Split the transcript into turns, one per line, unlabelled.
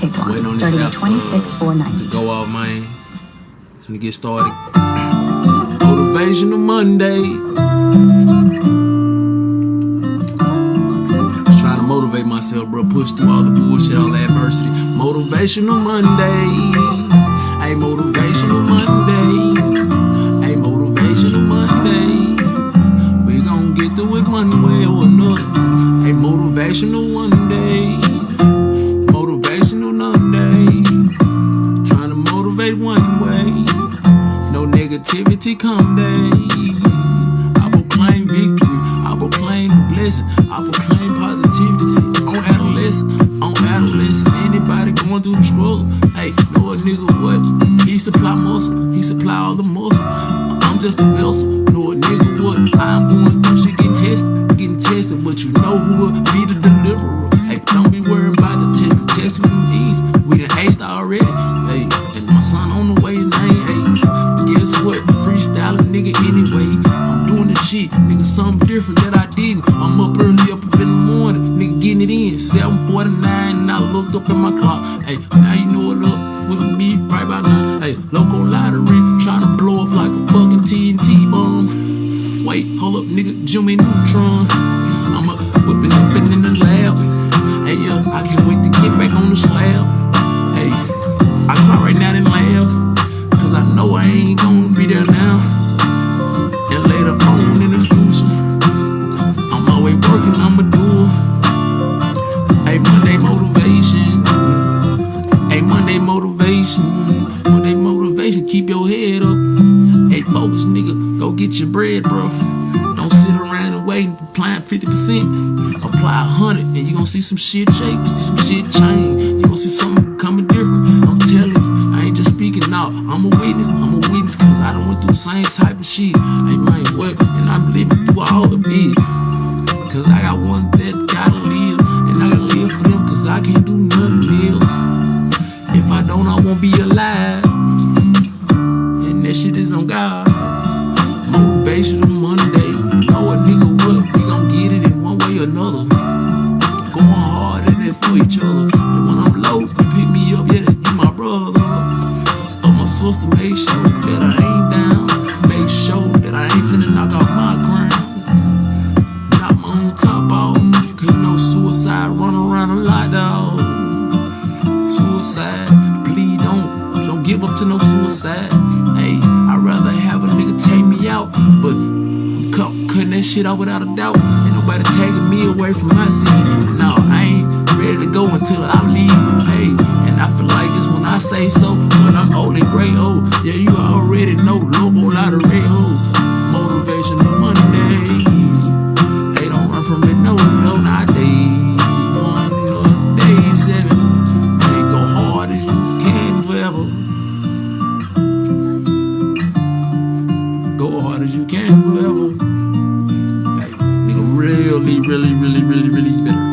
take one.
Waiting on this app,
at 26490
to go off, man. Finna get started. Motivational Monday. Trying to motivate myself, bro. Push through all the bullshit, all the adversity. Motivational Mondays. Hey, motivational Mondays. Hey, motivational Mondays. We gon' get through it one way or another. Hey, motivational one motivate one way. No negativity come day. I proclaim victory. I proclaim blessing. I proclaim positivity on adolescent, on adolescent. Anybody going through the struggle? Hey, know a nigga what? He supply muscle. He supply all the muscle. I'm just a vessel. Know a nigga what? I'm going through shit, getting tested, getting tested. But you know who will be the deliverer. Hey, don't be worried about the test. The test them easy. We done aced already. Freestyling nigga anyway. I'm doing the shit, nigga, something different that I didn't. I'm up early, up, up in the morning, nigga, getting it in. 749, and I looked up at my clock. Hey, now you know what up with me right by now. Hey, local lottery, trying to blow up like a fucking TNT bomb. Wait, hold up, nigga, Jimmy Neutron. I'm up, whipping up in the lab. Hey, yo, I can't wait to get back on the slab. Focus, nigga, go get your bread, bro. Don't sit around and wait apply 50%. Apply 100 and you gonna see some shit change, see some shit change. You gonna see something coming different. I'm telling you, I ain't just speaking out. I'm a witness, I'm a witness, cause I done went through the same type of shit. Hey, man, what? And I'm living through all of it. Cause I got one that gotta live, and I gotta live for them, cause I can't do nothing else. If I don't, I won't be alive. And that shit is on God. Motivational Monday. Know a nigga what? We gon' get it in one way or another. Going hard in it for each other. And when I'm low, you pick me up, yeah, you my brother. But my sister make sure that I ain't down. Make sure that I ain't finna knock off my crown. Knock my own top off. Cause no suicide run around a lot, dog. Suicide, please don't, don't give up to no suicide. Out, but I'm cut, cutting that shit out without a doubt. Ain't nobody taking me away from my seat. No, I ain't ready to go until I leave. Hey, and I feel like it's when I say so. When I'm old and gray, oh, yeah, you already know. Lobo lottery, oh, motivational hard as you can forever. Like, nigga, really, really, really, really, really